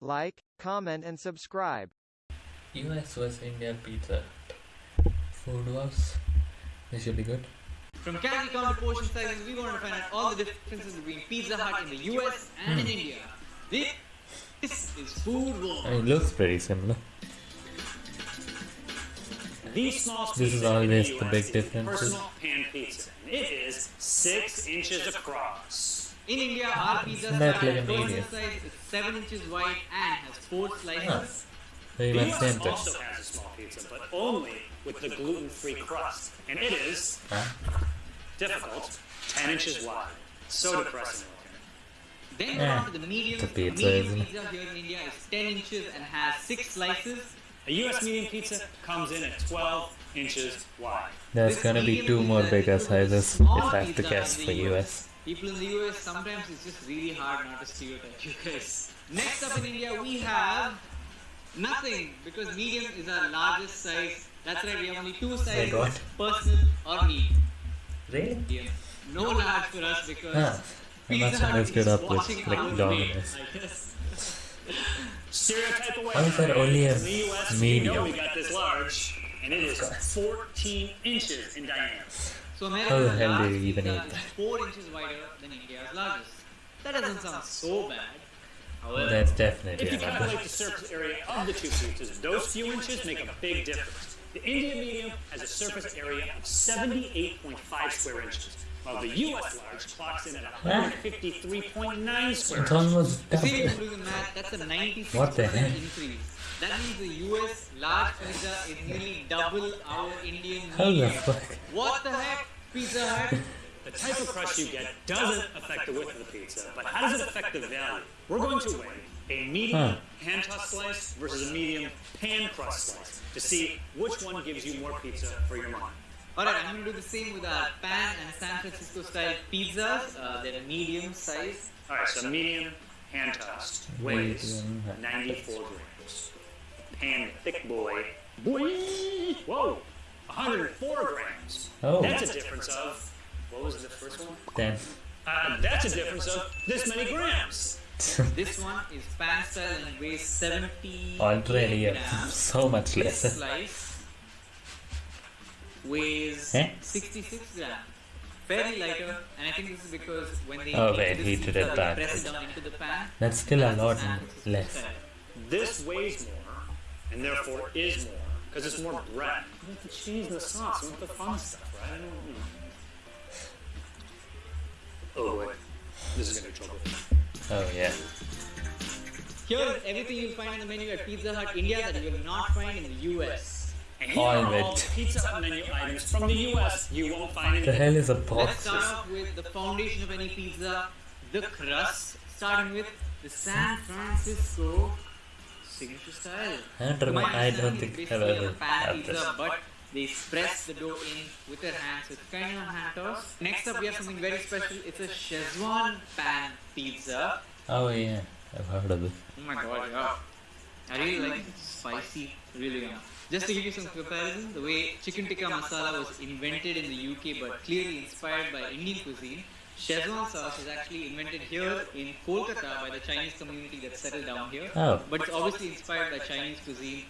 like, comment and subscribe. US vs India Pizza Food Wars. This should be good. From calorie count to portion sizes, we want to find out all the differences between Pizza Hut in the US and in India. This, this is Food Wars. Oh, it looks pretty similar. The small This is pizza in always the the big difference. Personal pan pizza. And it is six inches across. In India, our pizza Isn't that style like a portion medium? size is 7 inches wide and has 4 slices. Very The much US same also has a small pizza, but only with the gluten-free crust, and it is Huh? difficult, 10 inches wide. So depressing looking. Then Yeah. on to the medium. It's a pizza, medium pizza here in India is 10 inches and has 6 slices. A US medium pizza comes in at 12 inches wide. There's This gonna be two more bigger equal to the sizes if I have to guess in for the US. People in the US, sometimes it's just really hard not to stereotype you guys. Next up in India, we have nothing because medium is our largest size. That's right, we have only two sizes what? personal or medium. Really? Medium. No large for us because Huh. I Pizza must Hut mixed it is up with watching our weight, McDonald's. I guess. Stereotype away. Why is that only a In we medium? know we got this large, and it is 14 inches in diameter. So How the hell do you even eat is that? 4 inches wider than India's largest. That doesn't sound so bad. However, That's If definitely you another. calculate the surface area of the two pizzas, those few inches make a big difference. The Indian medium has a surface area of 78.5 square inches, while the US large clocks in at 153.9 square It's inches. almost See, double. you do the math, that's a 96% What the heck? Increase. That means the US large pizza is nearly double our Indian How the medium. fuck? What the heck? Pizza Hut? The type of crust you get doesn't affect the width of the pizza, but how does it affect the value? We're going to weigh a medium Huh. hand tossed slice versus a medium pan crust slice to see which one gives you more pizza for your money. Alright, I'm gonna do the same with our pan and San Francisco style pizzas. Uh, they're medium size. Alright, so medium hand tossed weighs 94 grams. Pan thick boy. Boy! Whoa! 104 grams. Oh. That's a difference of. What was the first one? Then Uh, that's a difference of this many grams. This one is pan style and weighs 70 already grams. so much This slice weighs Eh? 66 grams. Fairly lighter, and I think this is because when they Oh, make wait, this heated it they back. press it down into the pan. That's still a lot less. This weighs more, and therefore is more, because it's more bread. You want the cheese and the sauce, you want the fun stuff, right? I don't know. Oh boy, this is gonna be trouble. Oh yeah. Here is everything you'll find on the menu at Pizza Hut India that you will not find in the US. And here are all it. the Pizza Hut menu items from the US you won't find in The hell is a box? Let's start off with the foundation of any pizza, the crust, starting with the San Francisco signature style. I don't remember. I don't think I've ever had this. but they press the dough in with their hands. So it's kind of a hand toss. Next up, we have something very special. It's a Szechuan pan pizza. Oh yeah, I've heard of it. Oh my god, yeah. I really like spicy, really yeah. Just to give you some comparison, the way chicken tikka masala was invented in the UK but clearly inspired by Indian cuisine, Szechuan sauce was actually invented here in Kolkata by the Chinese community that settled down here. Oh. But it's obviously inspired by Chinese cuisine.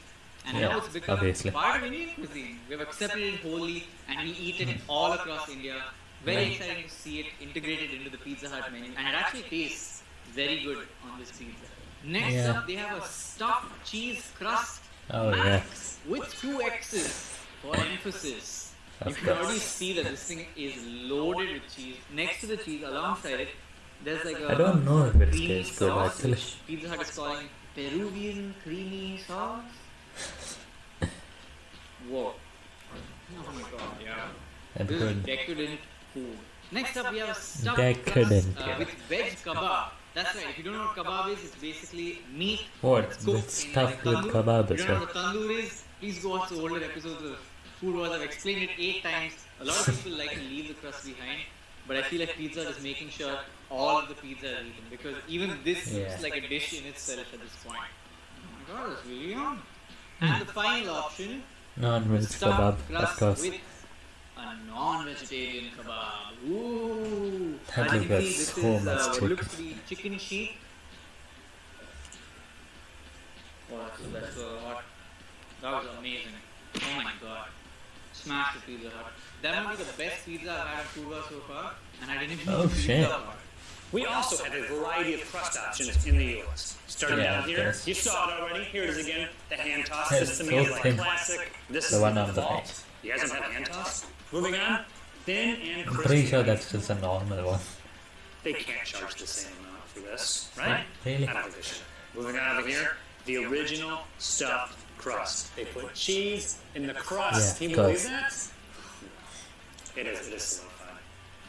And Yeah, now it's become obviously. part of Indian cuisine. We've accepted it wholly and we eat it hmm. all across India. Very Right. exciting to see it integrated into the Pizza Hut menu. And it actually tastes very good on this pizza. Next Yeah. up, they have a stuffed cheese crust Oh yeah. with two X's for emphasis. You Of can already see that this thing is loaded with cheese. Next to the cheese, alongside it, there's like a I don't know if it tastes good actually. Pizza Hut is calling Peruvian creamy sauce. Whoa. Oh my god, yeah. That's This is decadent food. Next up, we have stuffed Decadent, crust uh, with veg kebab. That's right. If you don't know what kebab is, it's basically meat What? that's That's in stuffed with kebab If you don't know what tandoor is, please go watch the older episodes of Food Wars. I've explained it eight times. A lot of people like to leave the crust behind, but I feel like Pizza is making sure all of the pizza is eaten because even this Yeah. looks like a dish in itself at this point. Oh my god, that's really yum. And the final option, Non-veg kebab, of course. with a non-vegetarian kebab. Ooh! That is got so is much uh, chicken. looks to be chicken sheet. Oh, that's the best Burger That was amazing. Oh my god. Smash the Pizza Hut. That might be the best pizza I've had at Food Wars so far, and I didn't even Oh, eat the shit. pizza part. We also have a variety of crust options in the US. Starting Yeah, down here, yes. you saw it already. Here it is again, the hand toss. Yes, This to me is like thin. classic. This The is one on the default. right. You guys don't have hand toss? Moving on, thin and I'm crispy. pretty sure that's just a normal one. They can't charge the same amount for this, right? Really? I don't think they should. Moving on over here, the original stuffed crust. They put cheese in the crust. Yeah, Can you believe that? It is. It is solidified.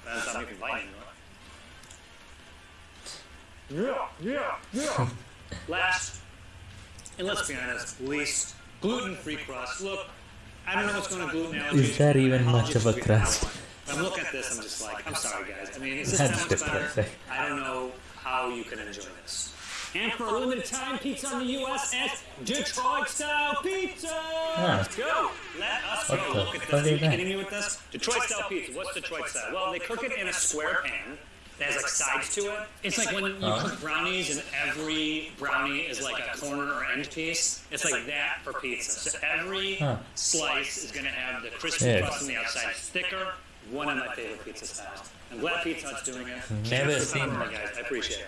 That's not making bite. Yeah, yeah, yeah. Last, and let's be honest, least gluten-free crust. Look, I don't know what's going on gluten allergies. Is there even much of a apologies if we crust? have one. I'm looking at this, I'm just like, I'm sorry guys. I mean, is this That's that much better? depressing. I don't know how you can enjoy this. And for a limited time, pizza on the U.S. USS Detroit style pizza. Let's go. Let us What go. Look at this. Are you kidding me with this? Detroit style pizza. What's Detroit style? Well, they cook it in a square pan. That has like sides to it. It's like when you cook brownies and every brownie is like a corner or end piece. It's like that for pizza. So every Huh. slice is going to have the crispy Yeah. crust on the outside. It's thicker. One of my favorite pizza styles. I'm glad Pizza Hut's doing it. Mm-hmm. Never seen that. guys. I appreciate it.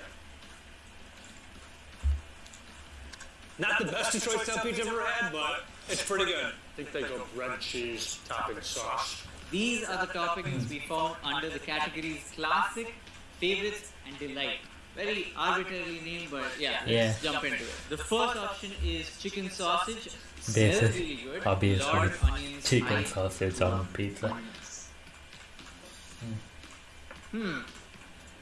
Not the best Detroit style pizza I've ever had, but it's pretty good. I think they go bread, cheese, topping, sauce. These are the toppings we found under the categories classic, favorites, and delight. Very arbitrarily named, but yeah, let's jump into it. The first option is chicken sausage. This is really good. obviously Lot onions. chicken I sausage on love pizza. onions. Hmm.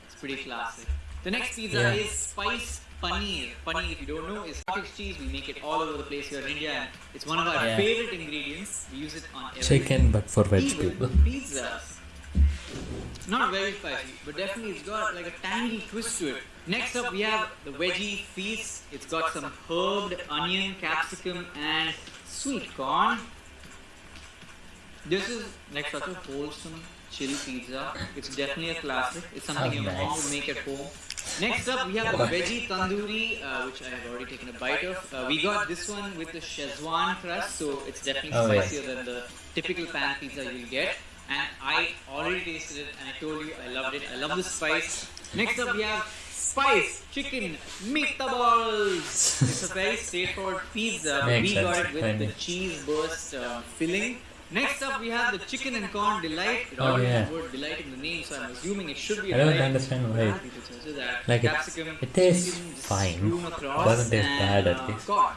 It's pretty classic. The next pizza Yeah. is spice paneer. Paneer, if you don't know, is cottage cheese. We make it all over the place here in India, and it's one of our Yeah. favorite ingredients. We use it on everything. Chicken, but for veg Even people. pizzas. Not very spicy, but definitely it's got like a tangy twist to it. Next up, we have the veggie feast. It's got some herbed onion, capsicum, and sweet corn. This is like such a wholesome, chill pizza. It's definitely a classic. It's something Oh, your mom nice. would make at home. Next up, we have the veggie tandoori, uh, which I have already taken a bite of. Uh, we got this one with the Szechuan crust, so it's definitely Oh, yeah. spicier than the typical pan pizza you'll get. And I already tasted it, and I told you I loved it. I love the spice. Next up, we have spice chicken meatballs. it's a very straightforward pizza. Makes we got it with the cheese burst uh, filling. Next up, we have the chicken and corn delight. It Oh, yeah. the word delight in the name, so I'm assuming it should be I don't delight. understand why. But people chose that. Like it- Capsicum, it tastes fine. across, Doesn't taste bad at uh, least. corn.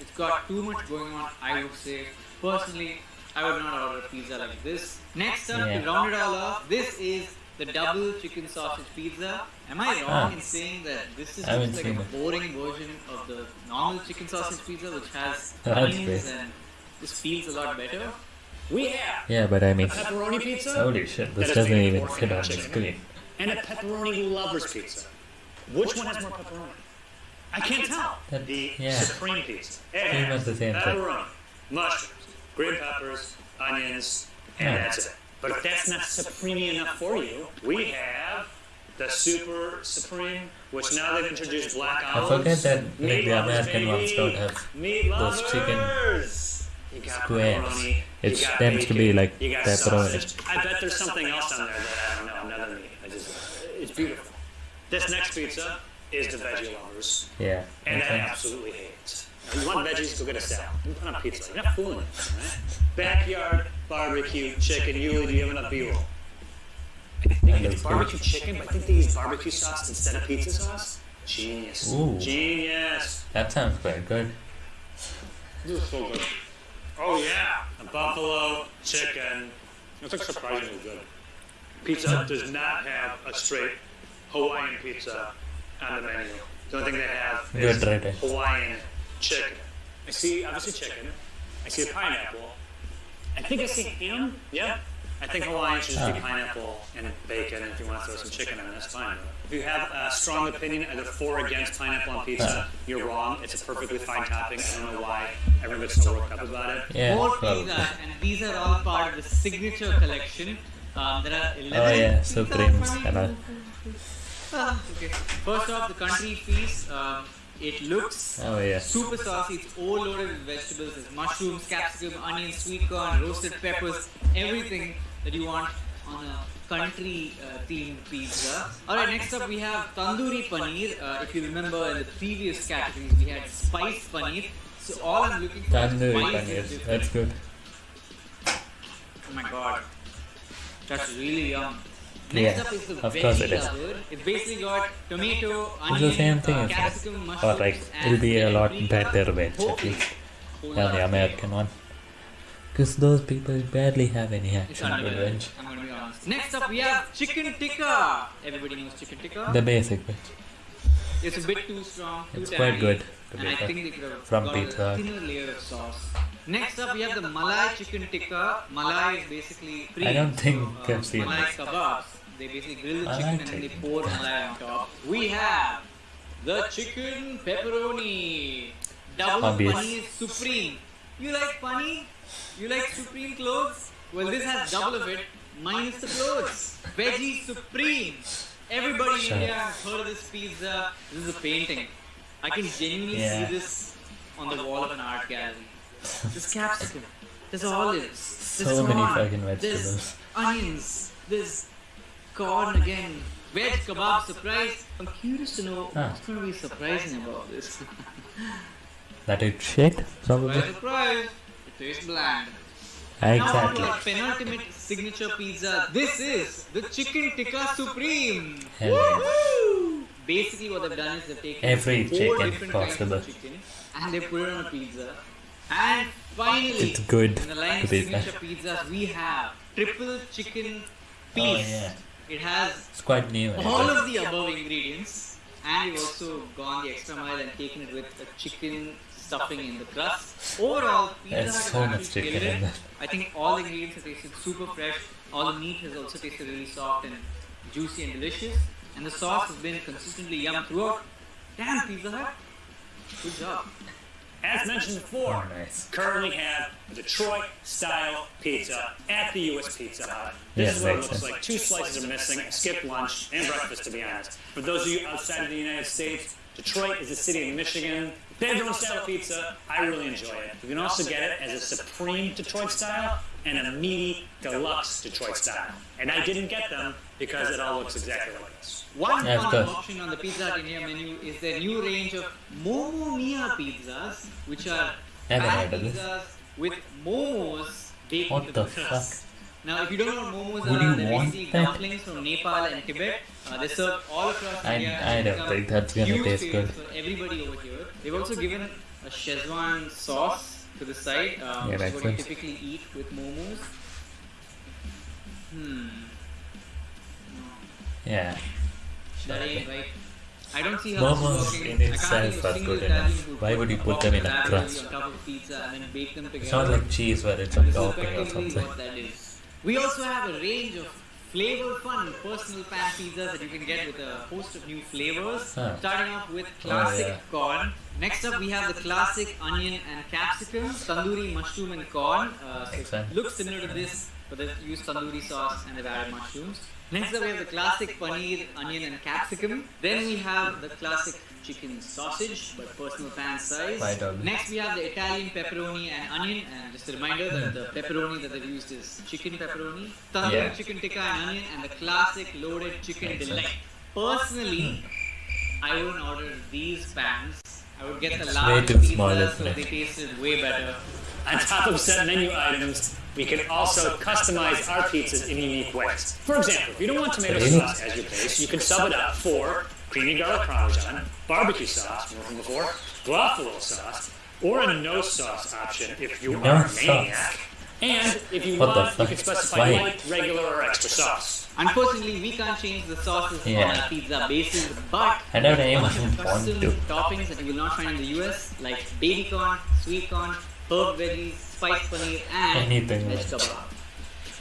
It's got too much going on, I would say. Personally, I would not order a pizza like this. Next up, Yeah. to round it all off, this is the double chicken sausage pizza. Am I wrong Ah. in saying that this is just like a it. boring version of the normal chicken sausage pizza, which has onions and this feels a lot better? We have Yeah, but I mean, pepperoni pizza holy shit, this doesn't even fit on the screen. and a pepperoni lovers pizza. Which one has more pepperoni? I can't tell. That- the yeah. supreme pizza. It Pretty has much the same thing. pepperoni, mushrooms, green peppers, onions, and Yeah. that's it. But if that's not supreme enough for you, we have the super supreme, which now they've introduced black olives. I forget that Meat like the lovers, American ones baby. don't have Meat those chicken lovers. You got squares. pepperoni, you It got tends to be like you got pepperoni. I bet there's something else on there that I don't know, another meat. I just, it's beautiful. This next pizza is the veggie lovers, Yeah. and I absolutely hate it. You want veggies? Go get a salad. You put on pizza. You're not fooling me, right? Backyard barbecue chicken. Yuli, do you have enough B-roll? I think it's good. barbecue chicken, but I think they use barbecue sauce instead of pizza sauce. Genius. Ooh. Genius. That sounds quite good. This is so good. Oh yeah, a buffalo chicken. It's like surprisingly good. Pizza Hut does not have a straight Hawaiian pizza on the menu. The only thing they have is Good right. Hawaiian chicken. I see obviously chicken. I see a pineapple. I think I see ham. Yeah. I think Hawaiian should just be pineapple and bacon. And if you want to throw some chicken on, that's fine. If you have a strong opinion either for or against pineapple on pizza, you're wrong. It's a perfectly fine topping. I don't know why everyone gets so worked up about it. Yeah. More Well, pizza, and these are all part of the signature collection. Um, there are 11 oh yeah, pizza supremes and all. Ah, okay. First off, the country feast. Um, It looks Oh yeah. super saucy. It's all loaded with vegetables. There's mushrooms, capsicum, onions, sweet corn, roasted peppers, everything that you want on a country uh, themed pizza. Alright, next up we have tandoori paneer. Uh, if you remember in the previous categories, we had spiced paneer. So all I'm looking for is Tandoori spice paneer. is. That's good. Oh my god. That's really yum. Next Yeah, up is the of course veggie it is. lover. It's basically got tomato, onion, It's onion, the same thing uh, as that. capsicum, Or like it'll be a lot better veg whole at least whole than the of American one. Because those people barely have any It's action with unreal. veg. I'm gonna be honest. Next up, we have chicken tikka. Everybody knows chicken tikka. The basic veg. it's a bit too strong, too It's quite good to and be I fair. think they From got Pizza a thinner layer of sauce. Next up, we have the Malai chicken tikka. Malai is basically pre. I don't think so, uh, I've seen Malai this. kebabs. They basically grill the Malai chicken and then they chicken. pour Malai on top. We have the chicken pepperoni. Double Obvious. paneer supreme. You like paneer? You like supreme clothes? Well, this has double of it, minus the clothes. Veggie supreme. Everybody in India has heard of this pizza. This is a painting. I can genuinely Yeah. see this on the wall of an art gallery. There's capsicum. There's olives. There's So many corn, fucking There's vegetables. onions. There's corn again. Veg kebab surprise. I'm curious to know Ah. what's going to be surprising about this. That it's shit, probably. Surprise, surprise. It tastes bland. Now Exactly. our penultimate signature pizza. This is the chicken tikka supreme. Hell. Woo! Basically, what they've done is they've taken Every four chicken different possible. kinds of chicken and they put it on a pizza. And finally, It's good in the line of signature pizzas, we have triple chicken Oh piece. yeah. It has It's quite new. all of the above ingredients, and we've also gone the extra mile and taken it with a chicken stuffing in the crust. Overall, pizza There's has so much actually chicken in it. I think all the ingredients have tasted super fresh. All the meat has also tasted really soft and juicy and delicious. And the sauce has been consistently yum throughout. Damn, Pizza Hut. Good job. As mentioned before, Oh, nice. currently have a Detroit style pizza at the US Pizza Hut. Yeah, This is what it looks sense. like. Two slices are missing, skip lunch and breakfast to be honest. For those of you outside of the United States, Detroit is a city in Michigan. They have their own style pizza. I really enjoy it. You can also get it as a supreme Detroit style and a meaty deluxe Detroit style. And I didn't get them because it all looks exactly like this. One Yeah, of fun course. option on the Pizza Hut India menu is their new range of Momo Mia pizzas, which are Haven't pan heard of this. pizzas with momos baked What into the the crust. Now, if you don't know what momos Would are, you they're want basically that? dumplings from Nepal and Tibet. Uh, they serve all across I- India. I and don't think that's gonna taste good. For everybody over here. They've also given a Szechuan sauce to the side, uh, Yeah, which is makes what you typically eat with momos. Hmm. Yeah. That ain't right. I don't see how Momos this is working. in itself think of a are good enough. Why would you put them in a crust? top of pizza and then bake them together? It's not like cheese where it's This a topping or something. that is. We also have a range of flavor fun personal pan pizzas that you can get with a host of new flavors. Huh. Starting off with classic yeah. corn. Next up, we have the classic onion and capsicum, tandoori mushroom and corn. Uh, so looks similar to this, but they've used tandoori sauce and they've added mushrooms. Next up, we have the classic paneer, onion, and capsicum. Then we have the classic chicken sausage, but personal pan size. Next, we have the Italian pepperoni and onion. And just a reminder that the pepperoni that they've used is chicken pepperoni, tandoori Yeah. chicken tikka and onion, and the classic loaded chicken Makes delight. Personally, I wouldn't order these pans. I would get the It's large way too pizzas small, so isn't they tasted way better. On top of set menu items, we can also customize our pizzas in unique ways. For example, if you don't want tomato sauce as your base, you can sub it out for creamy garlic parmesan, barbecue sauce, more from before, buffalo sauce, or a no sauce option if you No are a maniac. And if you What want, you can specify Why? light, regular, or extra sauce. Unfortunately, we can't change the sauces Yeah. on our pizza basis, but I don't a even bunch want custom to. toppings that you will not find in the US, like baby corn, sweet corn, herb veggies, spiced paneer, and Anything veg like that. kebab.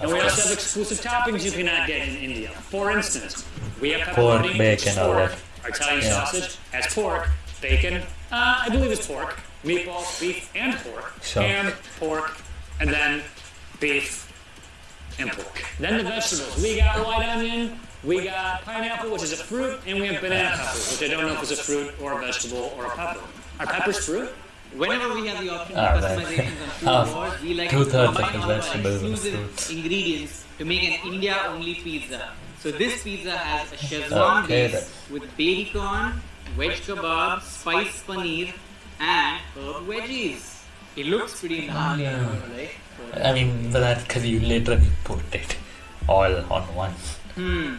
And we also have exclusive toppings you cannot get in India. For instance, we have Pork, pepperoni, bacon, pork. that. Our Italian Yeah. sausage has pork, bacon, uh, I believe it's pork, meatballs, beef, and pork, Sure. ham, pork, and then beef and pork. Then the vegetables. We got white onion, we got pineapple, which is a fruit, and we have banana peppers, which I don't know if it's a fruit or a vegetable or a pepper. Are peppers fruit? Whenever we have the option Ah, of right. customizations on food wars, we like to combine all our exclusive ingredients to make an India-only pizza. So this pizza has a Szechuan Okay, base then. with baby corn, veg kebab, spice paneer, and herb veggies. It looks pretty gnarly, Yeah. right? I mean, that's because you literally put it all on one. Hmm.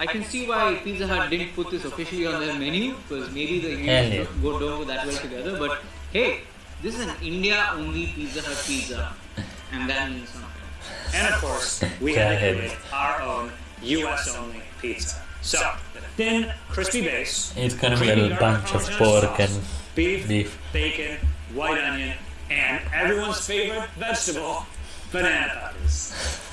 I can see why Pizza Hut didn't put this officially on their menu because maybe the ingredients go don't go that well together. But hey, this is an India-only Pizza Hut pizza, and that means something. And of course, we Go had to ahead. create our own US only pizza. So, thin, crispy base, It's gonna be a little bunch of pork sauce, and beef, beef. bacon, white onion, and everyone's favorite vegetable, banana peppers.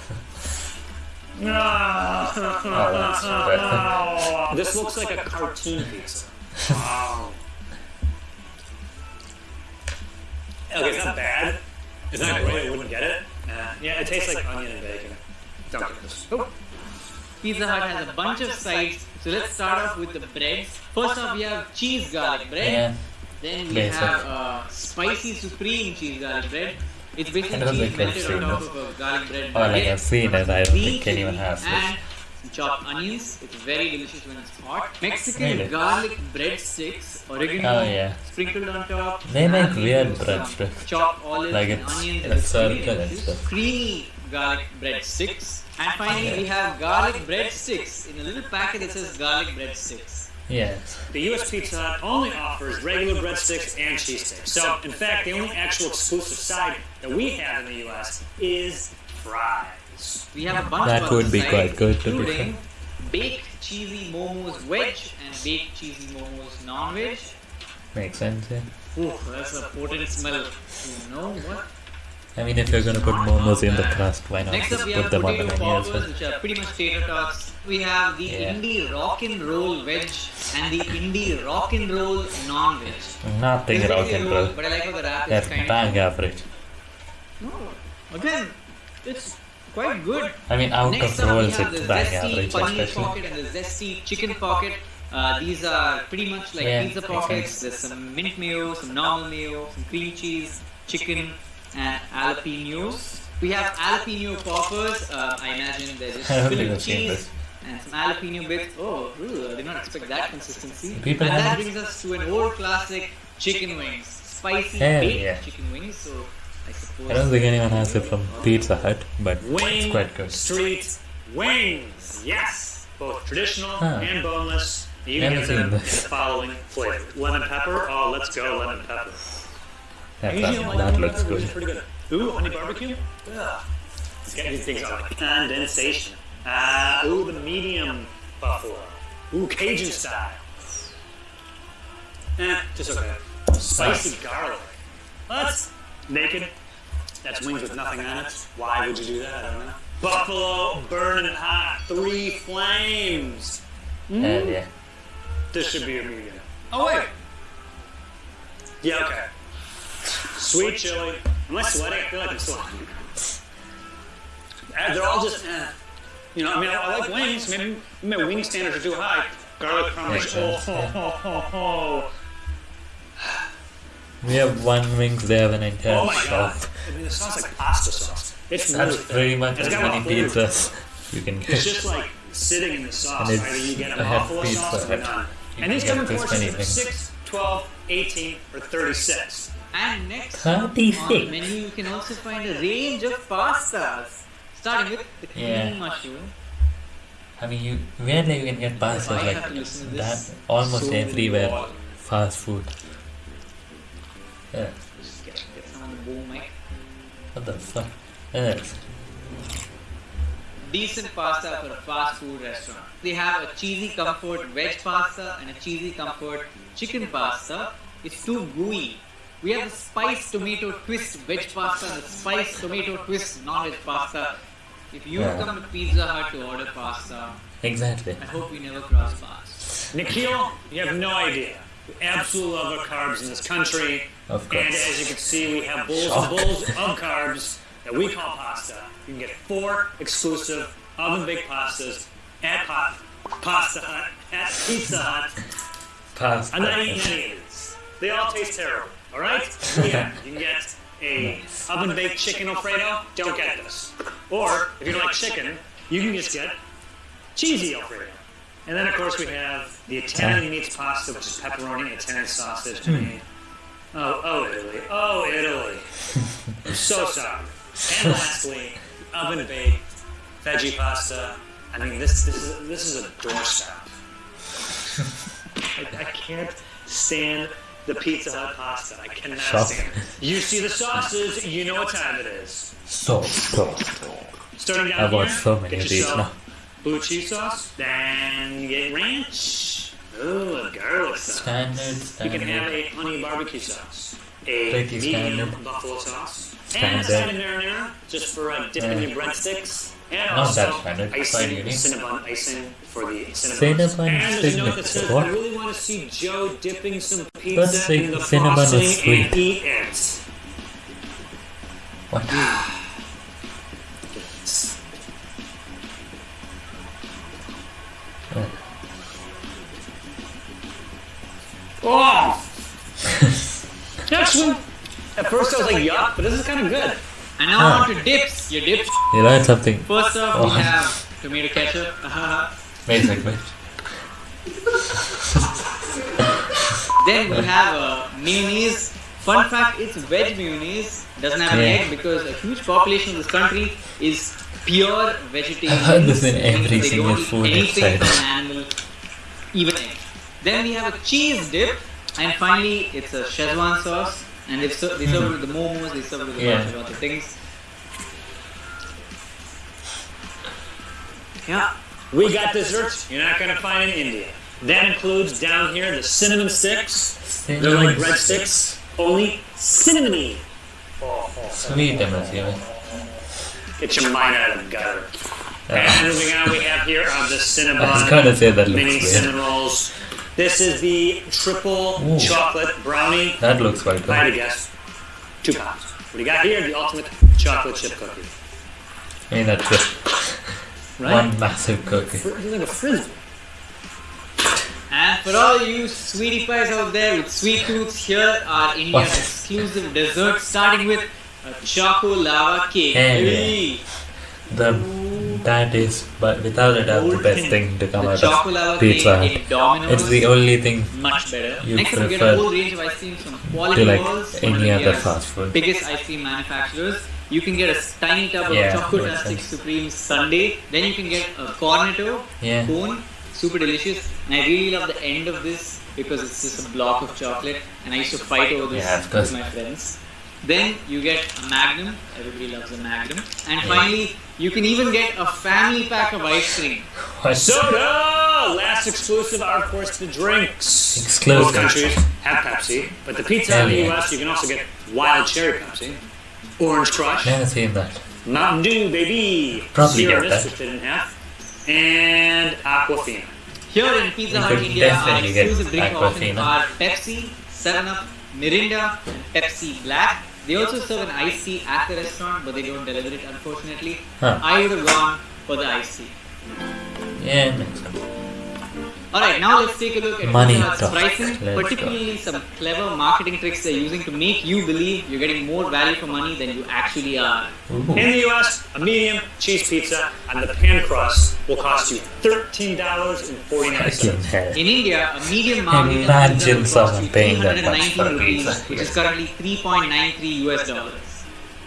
Oh, that's better. This looks like a cartoon pizza. Wow. Okay, it's not bad. It's not great. I wouldn't get it. Uh, yeah, it tastes like onion and bacon. Don't get this. Oh, Pizza Hut has a bunch of sides, so let's start off with the breads. First off, we have cheese garlic bread. Yeah, Then we Basic. have uh, spicy supreme cheese garlic bread. It's basically I don't cheese think I've melted on top of a garlic bread. or like baguette. I've seen it. I don't think anyone chili has this. And some chopped onions. It's very delicious when it's hot. Mexican Really? garlic breadsticks, oregano Oh yeah, sprinkled on top. They make weird some breadsticks. Chopped olives Like and it's onions. in a circle and delicious. stuff. Creamy garlic breadsticks. And finally, we have garlic breadsticks in a little packet that says garlic breadsticks. yes. the U.S. Pizza Hut only offers regular breadsticks and cheese sticks. So, in fact, the only actual exclusive side that we have in the U.S. is fries. We have a bunch That of would be quite good, to be including baked cheesy momos veg and baked cheesy momos non-veg. Makes sense. Yeah. Ooh, that's a potent smell. You know what? I mean, if you're gonna put momos in the crust, why not Next just put them on the menu as well? which are pretty much tater tots. We have the Yeah. indie rock and roll veg and the indie rock and roll non-veg. Nothing It's rock and roll, roll. but I like how the wrap is kind bang of. average. No, again, it's quite good. I mean, out Next of up, we rolls, have the it's bang zesty average, especially. pocket and the zesty chicken pocket. Uh, these are pretty much like Yeah, pizza pockets. sense. There's some mint mayo, some normal mayo, some cream cheese, chicken, and jalapenos. We have jalapeno poppers. Uh, I imagine they're just I filled with cheese this. and some jalapeno bits. Oh, ooh, I did not expect that consistency. People and that brings us to an old classic chicken wings, spicy Hell baked yeah. chicken wings. So I don't think anyone has it from Pizza Hut, but it's quite good. Street Wings. Yes, both traditional Huh. and boneless. You can get them in the following flavor: lemon pepper. Oh, let's go lemon pepper. That, that, that looks good. pretty good. Ooh, honey barbecue. Yeah, Let's get these things on like condensation. Ah, ooh, the medium buffalo. Ooh, Cajun style. Eh, just okay. Spicy garlic. What? Naked? That's wings with nothing on it. Why would you do that? I don't know. Buffalo burning hot. Three flames. Hell yeah. This should be a medium. Oh wait. Yeah, okay. Sweet chili. Am I sweating? I feel like I'm sweating. They're all just, eh. You know, I mean, I, I like wings. Maybe my wing standards are too high. Garlic crunch. Makes Oh, sense, ho, We have one wings, they have an entire Oh my god. shop. I mean, it sounds like pasta sauce. It's That's really pretty much as many pizzas you can get. It's get. just like sitting in the sauce. And Either it's- you get I a have buffalo pizza sauce or Hut. none. And these come in get portions of things. 6, 12, 18, or 36. And next up on 36. the menu, you can also find a range of pastas, starting with the cream Yeah. mushroom. I mean, you weirdly you can get pastas like have to listen to that almost so everywhere. Fast food. Yeah. Just get, get some on the boom mic. What the fuck? Yes. Decent pasta for a fast food restaurant. They have a cheesy comfort veg pasta and a cheesy comfort chicken pasta. It's too gooey. We have the spice tomato twist veg pasta and the spice tomato twist non-veg pasta. If you Yeah. come to Pizza Hut to order pasta, Exactly. I hope we never cross paths. Nikhil, you have no idea. We absolutely love our carbs in this country. Of And as you can see, we have bowls Shock. and bowls of carbs that we call pasta. You can get four exclusive oven baked pastas at pa- Pasta Hut, at Pizza Hut. Pasta. I'm not eating any of these. They all taste terrible. All right? Yeah, you can get a oven baked chicken Alfredo. Don't get this. Or if you don't like chicken, you can just get cheesy Alfredo. And then of course we have the Italian meats pasta, which is pepperoni, Italian sausage. Mean, oh, oh Italy, oh Italy. I'm so sorry. And lastly, oven baked veggie pasta. I mean, this this is this is a doorstep. I, I can't stand the Pizza Hut pasta. I cannot Stop. stand it. You see the sauces, you know what time it is. Stop, stop. Starting down I've here, watched so many of these now. Blue cheese sauce, then get ranch. Ooh, a garlic sauce. Standard, You can have a honey barbecue sauce, a Pretty medium standard. buffalo sauce, and a Standard. marinara just for uh, dipping Yeah. your breadsticks. And Not also that standard, quite icing, unique. Cinnabon icing for the cinnamon. Cinnabon and there's a note that says, what? I really want to see Joe dipping some pizza in the cinnamon is sweet. and eat it. What? Oh! Actually, at first I was like, yuck, but this is kind of good. And now on to dips. Your dips. You learned something First off, Oh. we have tomato ketchup. basically. then we have uh, mayonnaise. Fun fact, it's veg mayonnaise. Doesn't have an Yeah. egg because a huge population of this country is pure vegetarian. heard this in every single food anything website. from an animal, even egg. Then we have a cheese dip, and finally it's a Szechuan sauce. And they serve, they serve it with the momos, they serve it with a Yeah. bunch of other things. Yeah. We got desserts you're not going to find in India. That includes down here the cinnamon sticks. They're like Cinnamon breadsticks, only cinnamony. Sweet, I'm assuming. Get your mind out of the gutter. And moving on, we have here are the I was Cinnabon gonna say that mini looks weird. cinnamon rolls. This is the triple Ooh. chocolate brownie. That looks quite If I had to good. guess, two pounds. What do you got here? The ultimate chocolate chip cookie. I mean, that's just Right? one massive cookie. It's like a frisbee. And for all you sweetie pies out there with sweet tooths, here are India's What? exclusive desserts, starting with a choco lava cake. Hey. Hey. The that is, but without a doubt, the best thing to come The out of Pizza Hut. It's the only thing much better. you Next, get prefer a whole range of ice creams from Kwality to like Wall's, one of any other fast food. biggest ice cream manufacturers. You can get a tiny tub Yeah, of chocolate makes Tastic sense. Supreme Sundae. Then you can get a Cornetto Yeah. cone, super delicious. And I really love the end of this because it's just a block of chocolate. And I used to fight over this Yeah, with my friends. Then you get a Magnum. Everybody loves a Magnum. And finally, you can even get a family pack of ice cream. What? Soda! Last exclusive of course, the drinks. Exclusive. Most countries have Pepsi, but the pizza Hell in the yeah. US, you can also get wild cherry Pepsi, orange crush, Never seen that. Mountain Dew, baby, Probably Sierra get Mist, that. which they didn't have, and Aquafina. Here in Pizza You Hut could India, our definitely get exclusive drink offerings Aquafina. are Pepsi, 7-Up, Mirinda, and Pepsi Black. They also serve an iced tea at the restaurant, but they don't deliver it unfortunately. Huh. I would have gone for the iced tea. Yeah, makes sense. Alright, now let's take a look at Money Pizza pricing, Let's particularly some clever marketing tricks they're using to make you believe you're getting more value for money than you actually are. Ooh. In the US, a medium cheese pizza on the pan crust will cost you $13.49. In India, a medium margin Imagine pizza will someone paying that much 319 for a rupees, pizza which here. is currently 3.93 US dollars.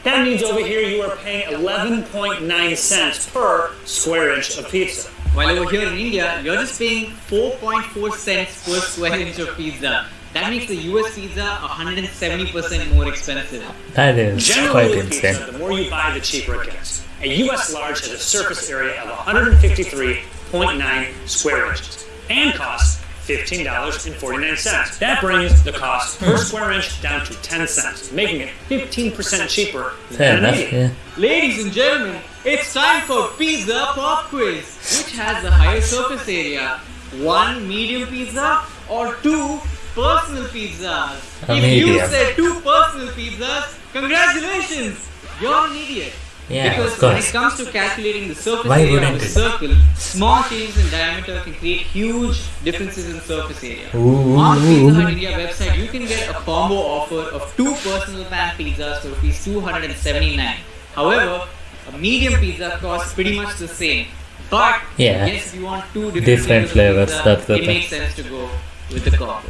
That means over here you are paying 11.9 cents per square inch of pizza. While over here in India, you're just paying 4.4 cents per square inch of pizza. That makes the US pizza 170% more expensive. That is Generally, quite with insane. pizza, the more you buy, the cheaper it gets. A U.S. large has a surface area of 153.9 square inches and costs $15.49. That brings the cost per square inch down to 10 cents, making it 15% cheaper Fair than a enough, yeah. Ladies and gentlemen, it's time for Pizza Pop Quiz, which has the higher surface area. One medium pizza or two personal pizzas? A if you said two personal pizzas, congratulations! You're an idiot. Yeah, because when it comes to calculating the surface Why area of a circle, small changes in diameter can create huge differences in surface area. Ooh, On Pizza. Hut India website, you can get a combo offer of two personal pan pizzas for rupees 279. However, a medium pizza costs pretty much the same. But Yeah. yes, if you want two different, Different flavors, flavors, of that's pizza, the it thing. makes sense to go with the combo.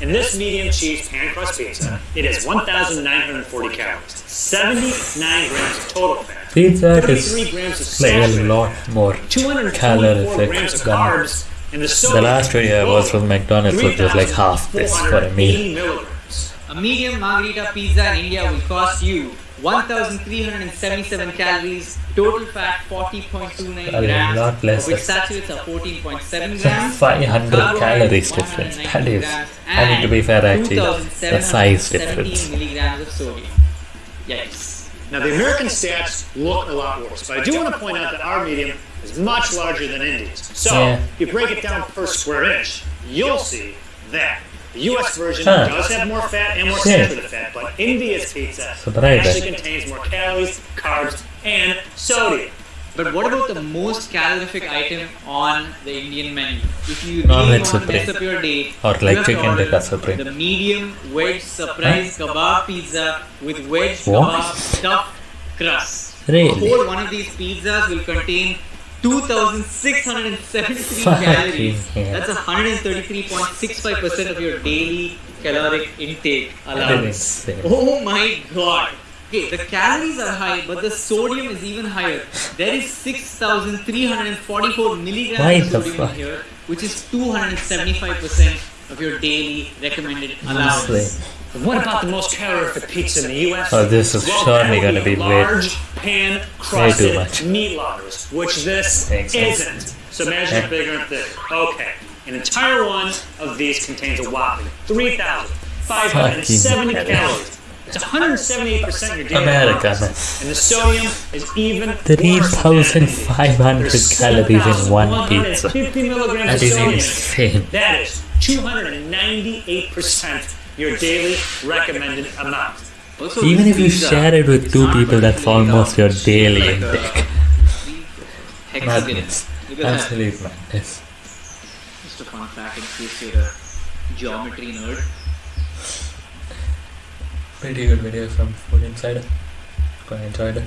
In this medium cheese pan crust pizza, it has 1,940 calories, 79 grams of total fat, Pizza Hut 33 is grams of like a lot more 224 calorific grams of than carbs, and the the last video I watched from McDonald's which was just like half this for a meal. A medium margarita pizza in India will cost you 1,377 calories, total fat 40.29 A grams, lot less. of which saturates are 14.7 grams. 500 calories difference. That is, I mean to be fair actually, the size 2,717 difference. milligrams of sodium. Yikes. Now, the American stats look a lot worse, but I do want to point out that our medium is much larger than India's. So, Yeah. if you break it down per square inch, you'll see that the U.S. version Huh. does have more fat and more Yeah. saturated fat, but India's pizza Surprising. actually contains more calories, carbs, and sodium. But what about the most calorific item on the Indian menu? If you Non-veg really want to supreme. mess up your day, Or like have to chicken tikka supreme. The medium veg surprise kebab pizza with veg What? kebab stuffed crust. Really? A whole one of these pizzas will contain 2,673 calories. That's 133.65% of your daily caloric intake allowance. Oh my god. Okay, the calories are high, but the sodium is even higher. There is 6,344 milligrams of sodium in here, which is 275% of your daily recommended allowance. What about the most calorific pizza in the U.S.? Oh, this is well, that would gonna be large pan crusted much. meat lovers, which this sense. isn't. So imagine Yeah. it bigger and thicker. Okay, an entire one of these contains a whopping 3,570 calories. It's 178% of your daily America, man. And the sodium is even 3,500 calories in one 7,150 pizza. of sodium. insane. That is 298% your daily recommended amount. Even if you share it with two people, that's almost your daily intake. Uh, Hexagon. Madness. Look at that. Absolute madness. Just a fun fact in case you're a geometry nerd. Pretty good video from Food Insider. Quite enjoyed it.